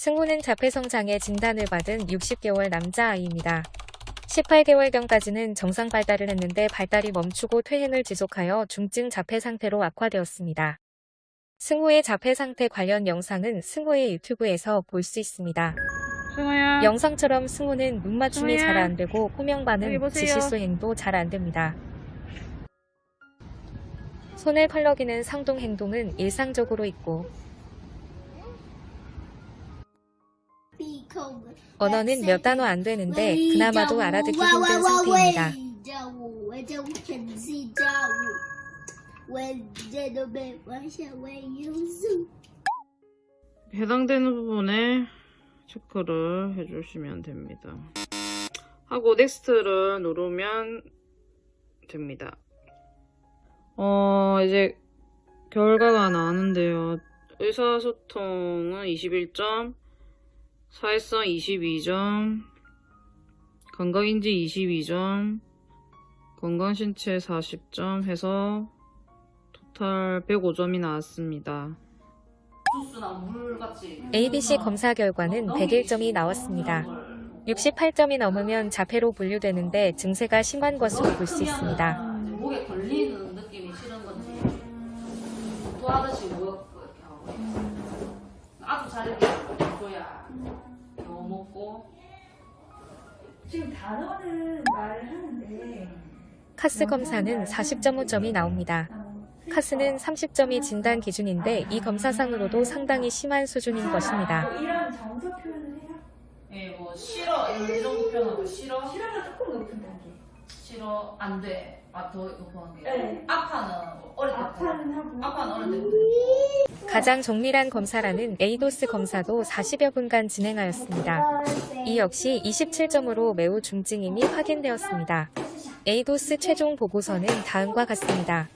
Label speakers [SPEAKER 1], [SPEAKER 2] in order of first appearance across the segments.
[SPEAKER 1] 승우는 자폐성장의 진단을 받은 60개월 남자아이입니다. 18개월경까지는 정상 발달을 했는데 발달이 멈추고 퇴행을 지속하여 중증 자폐 상태로 악화되었습니다. 승우의 자폐 상태 관련 영상은 승우의 유튜브에서 볼 수 있습니다.
[SPEAKER 2] 승우야.
[SPEAKER 1] 영상처럼 승우는 눈 맞춤이. 잘 안 되고 호명 반응. 지시 수행도 잘 안 됩니다. 손을 펄럭이는 상동 행동은 일상적으로 있고 언어는 몇 단어 안 되는데 그나마도 알아듣기 힘든 상태입니다.
[SPEAKER 2] 해당되는 부분에 체크를 해주시면 됩니다. 하고 넥스트를 누르면 됩니다. 어, 이제 결과가 나왔는데요. 의사소통은 21점, 사회성 22점, 건강인지 22점, 건강신체 40점 해서 토탈 105점이 나왔습니다.
[SPEAKER 1] ABC 검사 결과는 101점이 나왔습니다. 68점이 넘으면 자폐로 분류되는데 증세가 심한 것으로 볼 수 있습니다.
[SPEAKER 3] 목에 걸리는 느낌이 싫은 건지 또 하듯이 모였고 이렇게 하고 아주 자르
[SPEAKER 4] 지금 단어는 말을 하는데
[SPEAKER 1] 카스 검사는 40.5점이 나옵니다. 카스는 30점이 진단 기준인데 이 검사상으로도 상당히 심한 수준인 것입니다.
[SPEAKER 4] 뭐 이런 정서 표현을 해요?
[SPEAKER 3] 예 뭐 싫어 이 정도 표현하고 싫어
[SPEAKER 4] 싫어가 조금 높은 단계.
[SPEAKER 3] 싫어 안 돼 아더 높은 게
[SPEAKER 4] 네.
[SPEAKER 3] 아파는 어릴 때부터
[SPEAKER 4] 아파는 하고.
[SPEAKER 3] 아파는 어릴 때부터
[SPEAKER 1] 가장 정밀한 검사라는 ADOS 검사도 40여 분간 진행하였습니다. 이 역시 27점으로 매우 중증임이 확인되었습니다. ADOS 최종 보고서는 다음과 같습니다.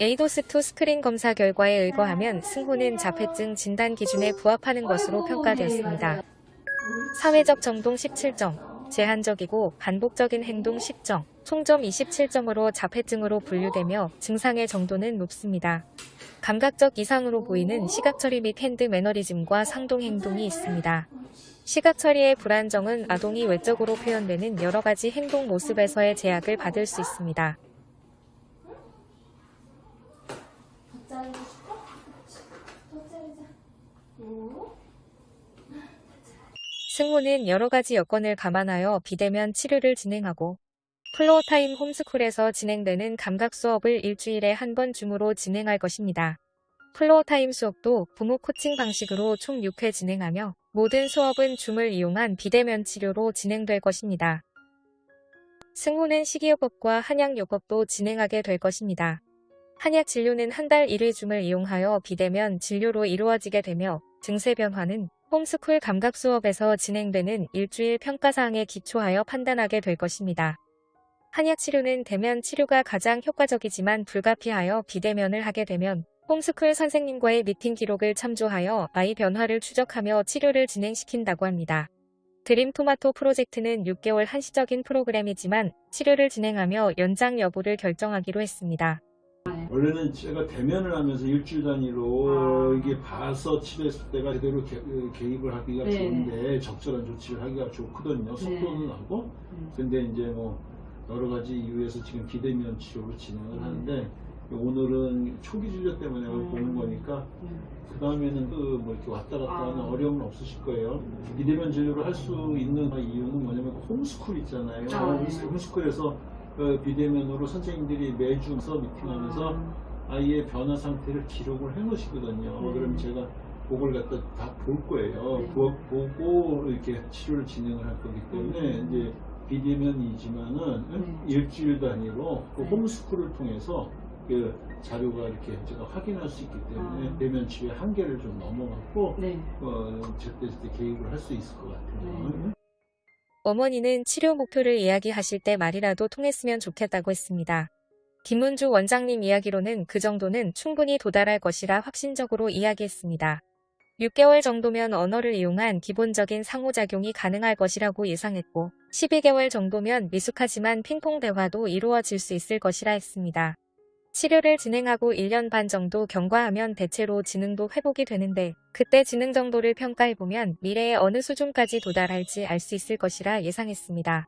[SPEAKER 1] ADOS2 스크린 검사 결과에 의거하면 승호는 자폐증 진단 기준에 부합하는 것으로 평가되었습니다. 사회적 정동 17점, 제한적이고 반복적인 행동 10점, 총점 27점으로 자폐증으로 분류되며 증상의 정도는 높습니다. 감각적 이상으로 보이는 시각처리 및 hand mannerism과 상동 행동이 있습니다. 시각처리의 불안정은 아동이 외적으로 표현되는 여러 가지 행동 모습에서의 제약을 받을 수 있습니다. 승호는 여러 가지 여건을 감안하여 비대면 치료를 진행하고 Floortime homeschool에서 진행되는 감각 수업을 일주일에 한 번 Zoom으로 진행할 것입니다. Floortime 수업도 부모 코칭 방식으로 총 6회 진행하며 모든 수업은 Zoom을 이용한 비대면 치료로 진행될 것입니다. 승호는 식이요법과 한약요법도 진행하게 될 것입니다. 한약 진료는 한 달 1회 Zoom을 이용하여 비대면 진료로 이루어지게 되며 증세 변화는 homeschool 감각 수업에서 진행되는 일주일 평가사항에 기초하여 판단하게 될 것입니다. 한약 치료는 대면 치료가 가장 효과적이지만 불가피하여 비대면을 하게 되면 homeschool 선생님과의 미팅 기록을 참조하여 아이 변화를 추적하며 치료를 진행시킨다고 합니다. 드림 토마토 프로젝트는 6개월 한시적인 프로그램이지만 치료를 진행하며 연장 여부를 결정하기로 했습니다.
[SPEAKER 5] 원래는 제가 대면을 하면서 일주일 단위로
[SPEAKER 3] 아.
[SPEAKER 5] 이게 봐서 치료했을 때가 제대로 개, 개입을 하기가
[SPEAKER 3] 네.
[SPEAKER 5] 좋은데 적절한 조치를 하기가 좋거든요. 속도는 하고.
[SPEAKER 3] 음.
[SPEAKER 5] 근데 이제 뭐 여러 가지 이유에서 지금 비대면 치료로 진행을
[SPEAKER 3] 음.
[SPEAKER 5] 하는데 오늘은 초기 진료 때문에
[SPEAKER 3] 음.
[SPEAKER 5] 보는 거니까
[SPEAKER 3] 음.
[SPEAKER 5] 그 다음에는 그 뭐 이렇게 왔다 갔다
[SPEAKER 3] 아.
[SPEAKER 5] 하는 어려움은 없으실 거예요. 비대면 진료를 할 수 있는 이유는 뭐냐면 홈스쿨 있잖아요.
[SPEAKER 3] 아, 네.
[SPEAKER 5] 홈스쿨에서 그 비대면으로 선생님들이 매주서 미팅하면서
[SPEAKER 3] 음.
[SPEAKER 5] 아이의 변화 상태를 기록을 해 놓으시거든요.
[SPEAKER 3] 네.
[SPEAKER 5] 그럼 제가 그걸 갖다 다 볼 거예요.
[SPEAKER 3] 네.
[SPEAKER 5] 보, 보고 이렇게 치료를 진행을 할 거기 때문에
[SPEAKER 3] 음.
[SPEAKER 5] 이제 비대면이지만은
[SPEAKER 3] 네.
[SPEAKER 5] 일주일 단위로 그
[SPEAKER 3] 네.
[SPEAKER 5] 홈스쿨을 통해서 그 자료가 이렇게 제가 확인할 수 있기 때문에
[SPEAKER 3] 아.
[SPEAKER 5] 대면 치료의 한계를 좀 넘어갔고
[SPEAKER 3] 네.
[SPEAKER 5] 어, 제때 제때 개입을 할 수 있을 것 같아요.
[SPEAKER 3] 네.
[SPEAKER 1] 어머니는 치료 목표를 이야기하실 때 말이라도 통했으면 좋겠다고 했습니다. 김문주 원장님 이야기로는 그 정도는 충분히 도달할 것이라 확신적으로 이야기했습니다. 6개월 정도면 언어를 이용한 기본적인 상호작용이 가능할 것이라고 예상했고 12개월 정도면 미숙하지만 핑퐁 대화도 이루어질 수 있을 것이라 했습니다. 치료를 진행하고 1년 반 정도 경과하면 대체로 지능도 회복이 되는데 그때 지능 정도를 평가해보면 미래에 어느 수준까지 도달할지 알 수 있을 것이라 예상했습니다.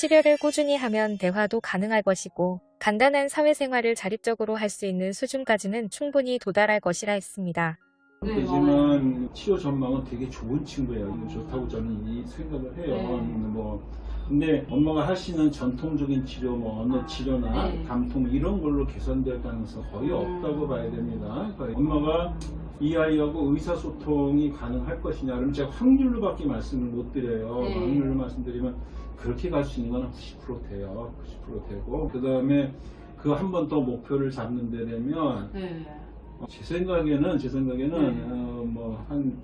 [SPEAKER 1] 치료를 꾸준히 하면 대화도 가능할 것이고 간단한 사회생활을 자립적으로 할 수 있는 수준까지는 충분히 도달할 것이라 했습니다.
[SPEAKER 3] 네,
[SPEAKER 5] 되지만 치료 전망은 되게 좋은 친구예요. 이거 좋다고 저는 이 생각을 해요.
[SPEAKER 3] 네.
[SPEAKER 5] 뭐 근데 엄마가 하시는 전통적인 치료, 뭐 언어 치료나
[SPEAKER 3] 네.
[SPEAKER 5] 감통 이런 걸로 개선될 가능성 거의
[SPEAKER 3] 음.
[SPEAKER 5] 없다고 봐야 됩니다. 그러니까 엄마가 이 아이하고 의사소통이 가능할 것이냐 그러면 제가 확률로 밖에 말씀을 못 드려요.
[SPEAKER 3] 네.
[SPEAKER 5] 확률로 말씀드리면 그렇게 갈 수 있는 건 90% 돼요. 90% 되고 그 다음에 그 한 번 더 목표를 잡는 데 되면
[SPEAKER 3] 네.
[SPEAKER 5] 어, 제 생각에는 제 생각에는
[SPEAKER 3] 네.
[SPEAKER 5] 어, 뭐한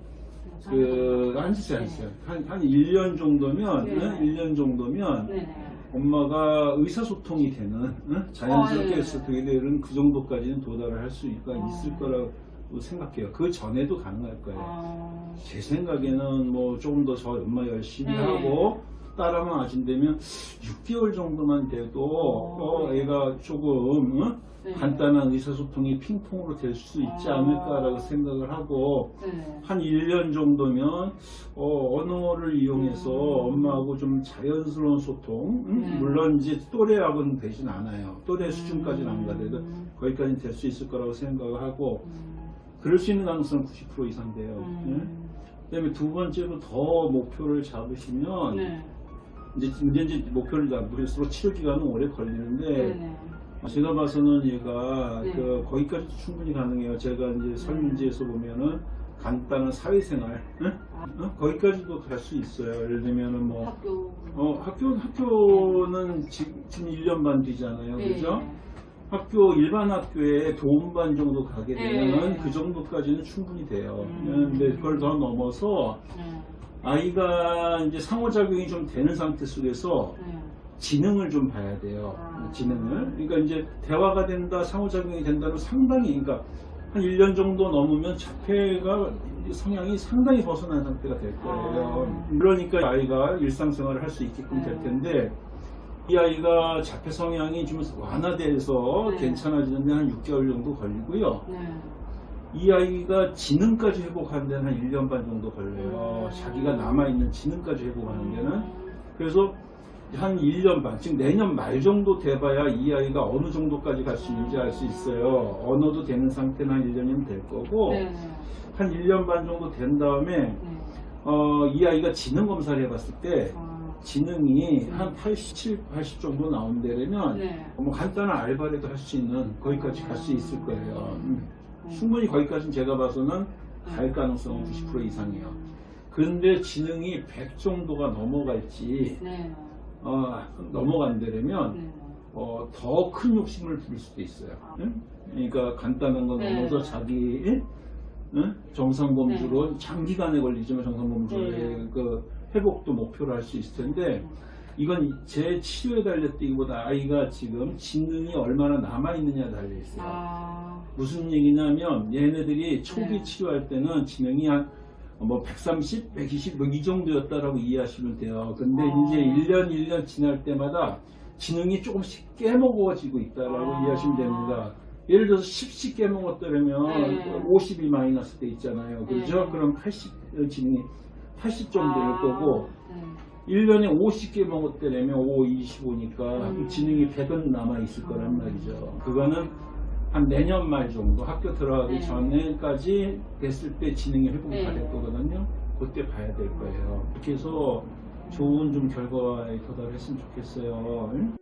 [SPEAKER 5] 그 한시세 한시세 한한 1년 정도면
[SPEAKER 3] 네.
[SPEAKER 5] 응? 1년 정도면
[SPEAKER 3] 네네.
[SPEAKER 5] 엄마가 의사소통이 되는 응? 자연스럽게
[SPEAKER 3] 어, 예.
[SPEAKER 5] 소통이 되는 그 정도까지는 도달을 할수 있을
[SPEAKER 3] 어.
[SPEAKER 5] 거라고 생각해요. 그 전에도 가능할 거예요.
[SPEAKER 3] 아,
[SPEAKER 5] 제 생각에는 뭐 조금 더 저 엄마 열심히
[SPEAKER 3] 네.
[SPEAKER 5] 하고 따라만 아신다면 6개월 정도만 돼도
[SPEAKER 3] 어.
[SPEAKER 5] 어, 애가 조금 응?
[SPEAKER 3] 네.
[SPEAKER 5] 간단한 의사소통이 핑퐁으로 될 수 있지
[SPEAKER 3] 아.
[SPEAKER 5] 않을까라고 생각을 하고
[SPEAKER 3] 네.
[SPEAKER 5] 한 1년 정도면 어, 언어를 이용해서
[SPEAKER 3] 음.
[SPEAKER 5] 엄마하고 좀 자연스러운 소통 음?
[SPEAKER 3] 네.
[SPEAKER 5] 물론 이제 또래하고는 되진 않아요 또래 수준까지는 안 가더라도
[SPEAKER 3] 음.
[SPEAKER 5] 거기까지는 될수 있을 거라고 생각을 하고
[SPEAKER 3] 음.
[SPEAKER 5] 그럴 수 있는 가능성은 90% 이상 돼요 예?
[SPEAKER 3] 음.
[SPEAKER 5] 그다음에 두 번째로 더 목표를 잡으시면
[SPEAKER 3] 네.
[SPEAKER 5] 이제, 이제 목표를 잡을수록 치료 기간은 오래 걸리는데. 제가 봐서는 얘가
[SPEAKER 3] 네.
[SPEAKER 5] 그 거기까지 충분히 가능해요. 제가 이제 설문지에서 보면은 간단한 사회생활, 응? 어? 거기까지도 갈 수 있어요. 예를 들면은 뭐
[SPEAKER 3] 학교.
[SPEAKER 5] 어, 학교 학교는 지금, 지금 1년 반 뒤잖아요,
[SPEAKER 3] 네.
[SPEAKER 5] 그죠? 학교 일반 학교에 도움반 정도 가게 되면
[SPEAKER 3] 네.
[SPEAKER 5] 그 정도까지는 충분히 돼요.
[SPEAKER 3] 음.
[SPEAKER 5] 근데 그걸 더 넘어서
[SPEAKER 3] 네.
[SPEAKER 5] 아이가 이제 상호작용이 좀 되는 상태 속에서
[SPEAKER 3] 네.
[SPEAKER 5] 지능을 좀 봐야 돼요.
[SPEAKER 3] 아.
[SPEAKER 5] 지능을. 그러니까 이제 대화가 된다, 상호작용이 된다는 상당히, 그러니까 한 1년 정도 넘으면 자폐가 성향이 상당히 벗어난 상태가 될 거예요.
[SPEAKER 3] 아.
[SPEAKER 5] 그러니까 아이가 일상생활을 할 수 있게끔 될
[SPEAKER 3] 네.
[SPEAKER 5] 텐데, 이 아이가 자폐 성향이 좀 완화돼서
[SPEAKER 3] 네.
[SPEAKER 5] 괜찮아지는데 한 6개월 정도 걸리고요.
[SPEAKER 3] 네.
[SPEAKER 5] 이 아이가 지능까지 회복하는 데는 한 1년 반 정도 걸려요.
[SPEAKER 3] 음.
[SPEAKER 5] 자기가 남아있는 지능까지 회복하는 데는.
[SPEAKER 3] 음.
[SPEAKER 5] 그래서 한 1년 반, 즉 내년 말 정도 돼봐야 이 아이가 어느 정도까지 갈 수 있는지 알 수 있어요. 언어도 되는 상태는 한 1년이면 될 거고,
[SPEAKER 3] 네네.
[SPEAKER 5] 한 1년 반 정도 된 다음에,
[SPEAKER 3] 네.
[SPEAKER 5] 어, 이 아이가 지능 검사를 해봤을 때,
[SPEAKER 3] 아.
[SPEAKER 5] 지능이
[SPEAKER 3] 음.
[SPEAKER 5] 한 87, 80 정도 나온다면,
[SPEAKER 3] 네.
[SPEAKER 5] 뭐 간단한 알바라도 할 수 있는, 거기까지 갈수 있을 거예요. 음.
[SPEAKER 3] 음.
[SPEAKER 5] 충분히 거기까지는 제가 봐서는 갈 가능성은 90% 이상이에요. 그런데 지능이 100 정도가 넘어갈지,
[SPEAKER 3] 네.
[SPEAKER 5] 어, 넘어간다면
[SPEAKER 3] 네.
[SPEAKER 5] 어, 더 큰 욕심을 부릴 수도 있어요. 응? 그러니까 간단한 거
[SPEAKER 3] 네.
[SPEAKER 5] 넘어서 자기 응? 정상범주로 장기간에 걸리지만 정상범주의
[SPEAKER 3] 네.
[SPEAKER 5] 그 회복도 목표로 할 수 있을 텐데 이건 제 치료에 달렸다기보다 아이가 지금 지능이 얼마나 남아있느냐에 달려있어요.
[SPEAKER 3] 아.
[SPEAKER 5] 무슨 얘기냐면 얘네들이 초기
[SPEAKER 3] 네.
[SPEAKER 5] 치료할 때는 지능이 한 뭐 130, 120, 뭐 이 정도였다라고 이해하시면 돼요. 근데
[SPEAKER 3] 아.
[SPEAKER 5] 이제 1년, 1년 지날 때마다 지능이 조금씩 깨먹어지고 있다라고
[SPEAKER 3] 아.
[SPEAKER 5] 이해하시면 됩니다. 예를 들어서 10씩 깨먹었다면
[SPEAKER 3] 네.
[SPEAKER 5] 50이 마이너스 돼 있잖아요. 그죠?
[SPEAKER 3] 네.
[SPEAKER 5] 그럼 80, 지능이 80 정도일
[SPEAKER 3] 아.
[SPEAKER 5] 거고,
[SPEAKER 3] 네.
[SPEAKER 5] 1년에 50개 먹었다면 5, 25니까
[SPEAKER 3] 음.
[SPEAKER 5] 지능이 100은 남아있을 거란 말이죠. 그거는 한 내년 말 정도 학교 들어가기
[SPEAKER 3] 네.
[SPEAKER 5] 전에까지 됐을 때 지능이 회복이 다
[SPEAKER 3] 네.
[SPEAKER 5] 될 거거든요. 그때 봐야 될 거예요. 그렇게 해서 좋은 좀 결과에 도달했으면 좋겠어요. 응?